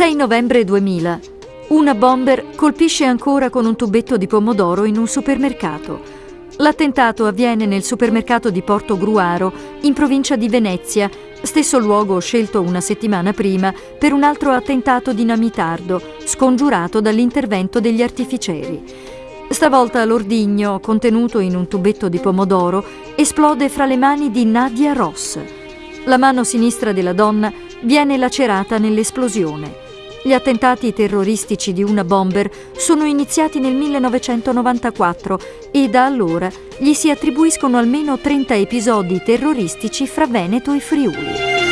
6 novembre 2000. Una bomber colpisce ancora con un tubetto di pomodoro in un supermercato. L'attentato avviene nel supermercato di Porto Gruaro, in provincia di Venezia, stesso luogo scelto una settimana prima per un altro attentato dinamitardo, scongiurato dall'intervento degli artificieri. Stavolta l'ordigno, contenuto in un tubetto di pomodoro, esplode fra le mani di Nadia Ross. La mano sinistra della donna viene lacerata nell'esplosione. Gli attentati terroristici di una bomber sono iniziati nel 1994 e da allora gli si attribuiscono almeno 30 episodi terroristici fra Veneto e Friuli.